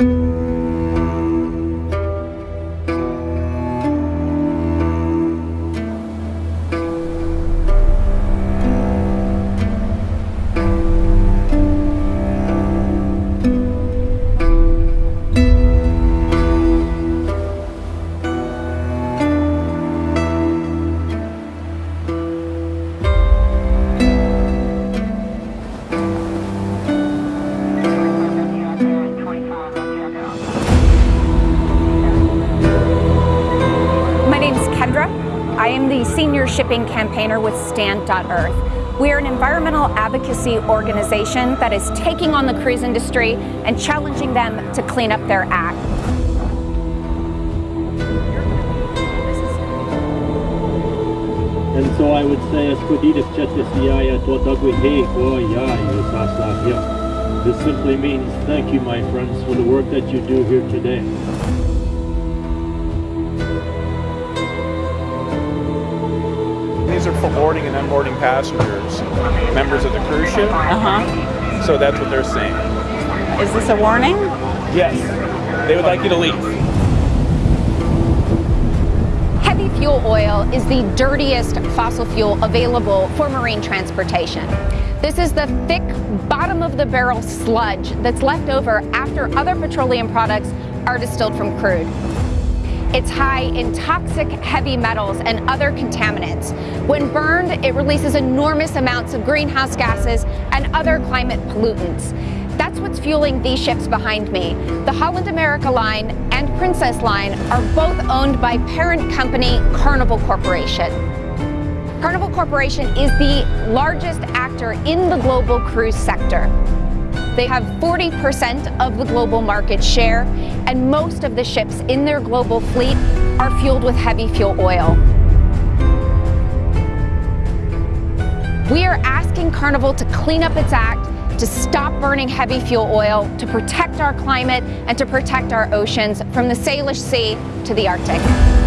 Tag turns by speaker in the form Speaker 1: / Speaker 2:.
Speaker 1: My name I am the senior shipping campaigner with Stand.Earth. We are an environmental advocacy organization that is taking on the cruise industry and challenging them to clean up their act.
Speaker 2: And so I would say as Kodidas Chetisiaya Tuatagui He Koyai Usasahya. This simply means thank you my friends for the work that you do here today.
Speaker 3: Are for boarding and unboarding passengers, members of the cruise ship.
Speaker 4: Uh-huh.
Speaker 3: So that's what they're saying.
Speaker 4: Is this a warning?
Speaker 3: Yes, they would like you to leave.
Speaker 1: Heavy fuel oil is the dirtiest fossil fuel available for marine transportation. This is the thick, bottom of the barrel sludge that's left over after other petroleum products are distilled from crude. It's high in toxic heavy metals and other contaminants. When burned, it releases enormous amounts of greenhouse gases and other climate pollutants. That's what's fueling these ships behind me. The Holland America Line and Princess Line are both owned by parent company Carnival Corporation. Carnival Corporation is the largest actor in the global cruise sector. They have 40% of the global market share, and most of the ships in their global fleet are fueled with heavy fuel oil. We are asking Carnival to clean up its act, to stop burning heavy fuel oil, to protect our climate, and to protect our oceans from the Salish Sea to the Arctic.